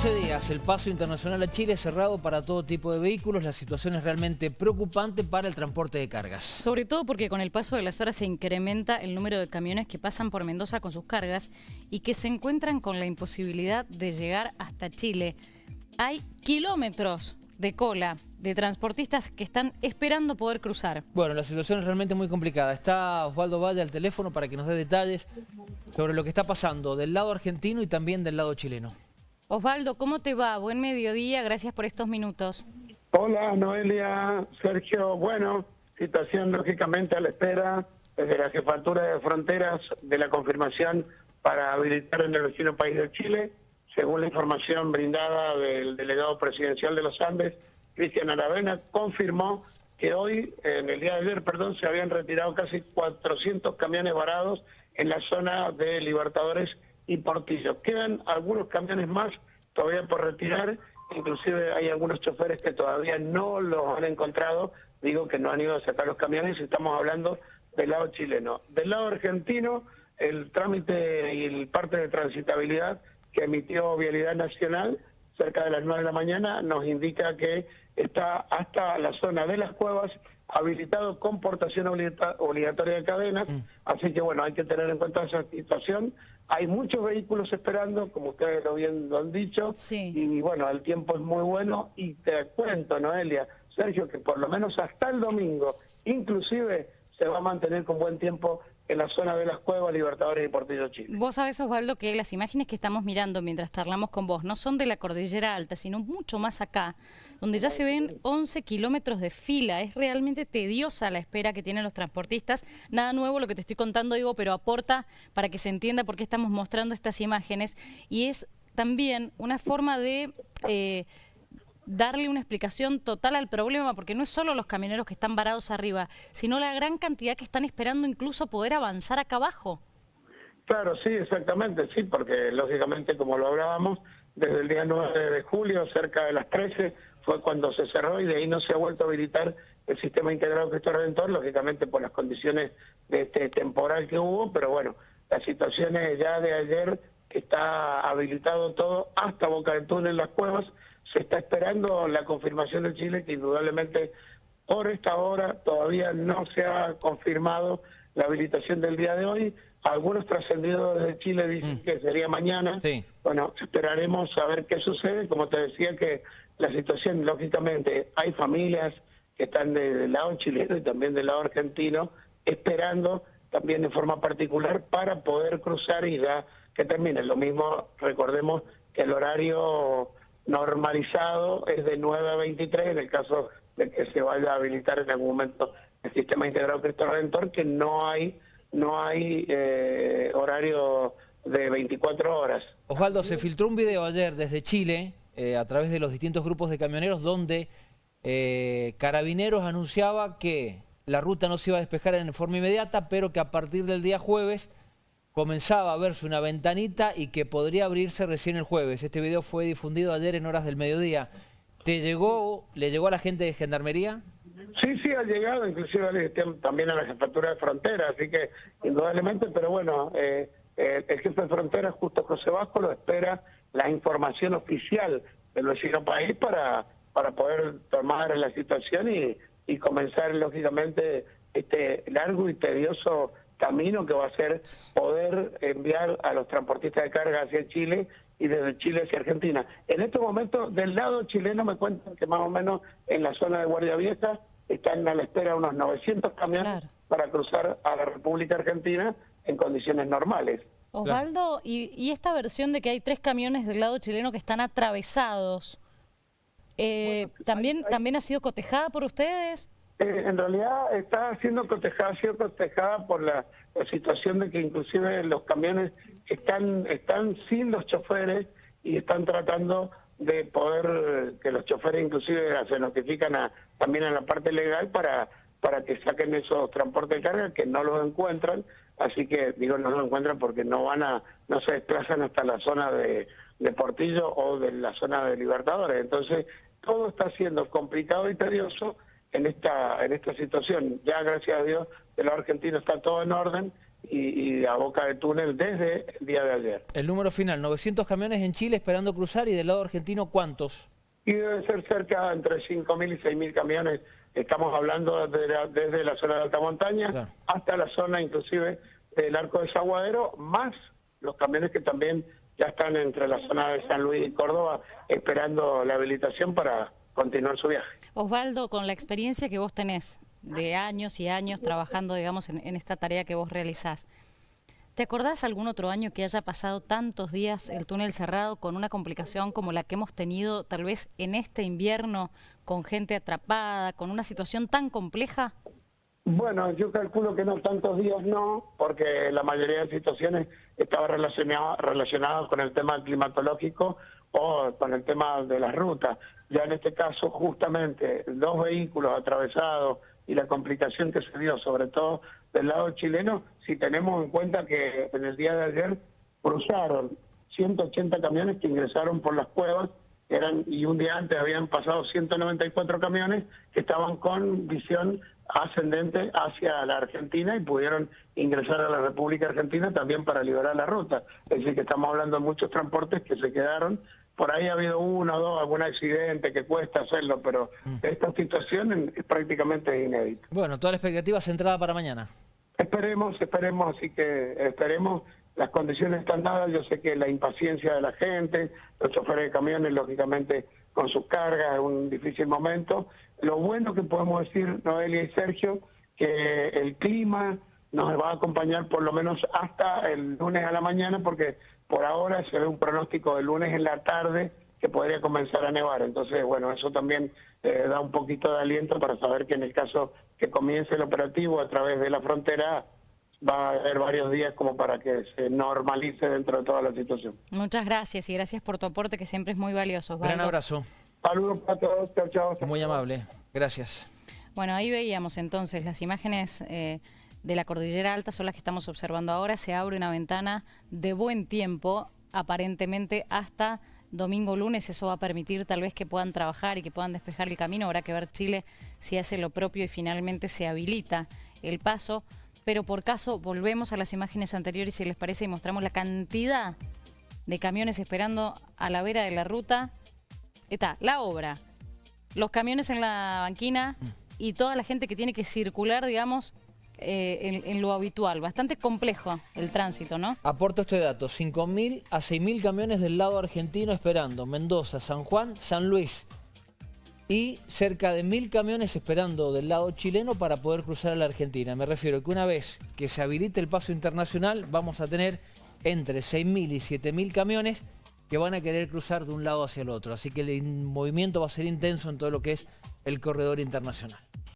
11 días, el paso internacional a Chile es cerrado para todo tipo de vehículos. La situación es realmente preocupante para el transporte de cargas. Sobre todo porque con el paso de las horas se incrementa el número de camiones que pasan por Mendoza con sus cargas y que se encuentran con la imposibilidad de llegar hasta Chile. Hay kilómetros de cola de transportistas que están esperando poder cruzar. Bueno, la situación es realmente muy complicada. Está Osvaldo Valle al teléfono para que nos dé detalles sobre lo que está pasando del lado argentino y también del lado chileno. Osvaldo, ¿cómo te va? Buen mediodía, gracias por estos minutos. Hola, Noelia, Sergio. Bueno, situación lógicamente a la espera desde la Jefatura de Fronteras de la confirmación para habilitar en el vecino país de Chile, según la información brindada del delegado presidencial de los Andes, Cristian Aravena, confirmó que hoy, en el día de ayer, perdón, se habían retirado casi 400 camiones varados en la zona de Libertadores y Portillo. Quedan algunos camiones más todavía por retirar, inclusive hay algunos choferes que todavía no los han encontrado, digo que no han ido a sacar los camiones, estamos hablando del lado chileno. Del lado argentino, el trámite y el parte de transitabilidad que emitió Vialidad Nacional cerca de las 9 de la mañana nos indica que está hasta la zona de las cuevas habilitado con portación obligatoria de cadenas, mm. así que bueno, hay que tener en cuenta esa situación. Hay muchos vehículos esperando, como ustedes lo bien lo han dicho, y bueno, el tiempo es muy bueno y te cuento, Noelia, Sergio, que por lo menos hasta el domingo, inclusive se va a mantener con buen tiempo en la zona de las cuevas Libertadores y Portillo Chile. Vos sabés, Osvaldo, que las imágenes que estamos mirando mientras charlamos con vos no son de la Cordillera Alta, sino mucho más acá, donde ya se ven 11 kilómetros de fila. Es realmente tediosa la espera que tienen los transportistas. Nada nuevo lo que te estoy contando, digo, pero aporta para que se entienda por qué estamos mostrando estas imágenes. Y es también una forma de... Eh, darle una explicación total al problema, porque no es solo los camioneros que están varados arriba, sino la gran cantidad que están esperando incluso poder avanzar acá abajo. Claro, sí, exactamente, sí, porque lógicamente, como lo hablábamos, desde el día 9 de julio, cerca de las 13, fue cuando se cerró y de ahí no se ha vuelto a habilitar el sistema integrado Cristo Redentor, lógicamente por las condiciones de este temporal que hubo, pero bueno, la situación es ya de ayer que está habilitado todo hasta Boca del Túnel, las cuevas, se está esperando la confirmación de Chile, que indudablemente por esta hora todavía no se ha confirmado la habilitación del día de hoy. Algunos trascendidos de Chile dicen mm. que sería mañana. Bueno, esperaremos a ver qué sucede. Como te decía que la situación, lógicamente, hay familias que están del lado chileno y también del lado argentino, esperando también de forma particular para poder cruzar y ya que termine. Lo mismo, recordemos que el horario normalizado es de 9 a 23 en el caso de que se vaya a habilitar en algún momento el sistema integrado Cristo Redentor, que no hay no hay eh, horario de 24 horas. Osvaldo, se filtró un video ayer desde Chile eh, a través de los distintos grupos de camioneros donde eh, Carabineros anunciaba que la ruta no se iba a despejar en forma inmediata, pero que a partir del día jueves comenzaba a verse una ventanita y que podría abrirse recién el jueves. Este video fue difundido ayer en horas del mediodía. ¿Te llegó, le llegó a la gente de Gendarmería? Sí, sí, ha llegado, inclusive también a la jefatura de frontera, así que indudablemente, pero bueno, eh, eh, el jefe de frontera, Justo José Vasco, lo espera la información oficial del vecino país para, para poder tomar la situación y, y comenzar, lógicamente, este largo y tedioso camino que va a ser poder enviar a los transportistas de carga hacia Chile y desde Chile hacia Argentina. En este momento, del lado chileno me cuentan que más o menos en la zona de Guardia Vieja están a la espera unos 900 camiones para cruzar a la República Argentina en condiciones normales. Osvaldo, y, y, esta versión de que hay tres camiones del lado chileno que están atravesados, eh, ¿también, ¿también ha sido cotejada por ustedes? Eh, en realidad está siendo cotejada, sido cotejada por la, situación de que inclusive los camiones están, están sin los choferes y están tratando de poder que los choferes inclusive se notifican a, también a la parte legal para para que saquen esos transportes de carga que no los encuentran, así que digo no los encuentran porque no van a, no se desplazan hasta la zona de, de Portillo o de la zona de Libertadores, entonces todo está siendo complicado y tedioso en esta en esta situación. Ya gracias a Dios de los argentinos está todo en orden y, y a boca de túnel desde el día de ayer. El número final, 900 camiones en Chile esperando cruzar y del lado argentino, ¿cuántos? Y debe ser cerca entre 5.000 y 6.000 camiones. Estamos hablando de la- desde la zona de alta montaña Claro. hasta la zona inclusive del arco de Zaguadero, más los camiones que también ya están entre la zona de San Luis y Córdoba esperando la habilitación para continuar su viaje. Osvaldo, con la experiencia que vos tenés de años y años trabajando, digamos, en, en esta tarea que vos realizás, ¿te acordás algún otro año que haya pasado tantos días el túnel cerrado con una complicación como la que hemos tenido tal vez en este invierno, con gente atrapada, con una situación tan compleja? Bueno, yo calculo que no tantos días no, porque la mayoría de situaciones estaba relacionada relacionadas con el tema climatológico o con el tema de las rutas. Ya en este caso, justamente, dos vehículos atravesados y la complicación que se dio, sobre todo del lado chileno, si tenemos en cuenta que en el día de ayer cruzaron 180 camiones que ingresaron por las cuevas eran y un día antes habían pasado 194 camiones que estaban con visión ascendente hacia la Argentina y pudieron ingresar a la República Argentina también para liberar la ruta. Es decir, que estamos hablando de muchos transportes que se quedaron. Por ahí ha habido uno o dos, algún accidente que cuesta hacerlo, pero esta situación es prácticamente inédita. Bueno, toda la expectativa centrada para mañana. Esperemos, esperemos, así que esperemos. Las condiciones están dadas. Yo sé que la impaciencia de la gente, los choferes de camiones, lógicamente, con sus cargas, es un difícil momento. Lo bueno que podemos decir, Noelia y Sergio, que el clima nos va a acompañar por lo menos hasta el lunes a la mañana, porque por ahora se ve un pronóstico de lunes en la tarde que podría comenzar a nevar. Entonces, bueno, eso también eh, da un poquito de aliento para saber que en el caso que comience el operativo a través de la frontera, va a haber varios días como para que se normalice dentro de toda la situación. Muchas gracias y gracias por tu aporte que siempre es muy valioso. Osvaldo. Gran abrazo, Saludos para todos, chao, chao. muy amable. Gracias. Bueno, ahí veíamos entonces las imágenes eh, de la cordillera alta, son las que estamos observando ahora. Se abre una ventana de buen tiempo, aparentemente hasta domingo lunes. Eso va a permitir tal vez que puedan trabajar y que puedan despejar el camino. Habrá que ver Chile si hace lo propio y finalmente se habilita el paso. Pero por caso, volvemos a las imágenes anteriores, si les parece, y mostramos la cantidad de camiones esperando a la vera de la ruta. Está la obra, los camiones en la banquina y toda la gente que tiene que circular, digamos, eh, en, en lo habitual. Bastante complejo el tránsito, ¿no? Aporto este dato, 5.000 a 6.000 camiones del lado argentino esperando Mendoza, San Juan, San Luis. Y cerca de 1.000 camiones esperando del lado chileno para poder cruzar a la Argentina. Me refiero que una vez que se habilite el paso internacional, vamos a tener entre 6.000 y 7.000 camiones que van a querer cruzar de un lado hacia el otro. Así que el movimiento va a ser intenso en todo lo que es el corredor internacional.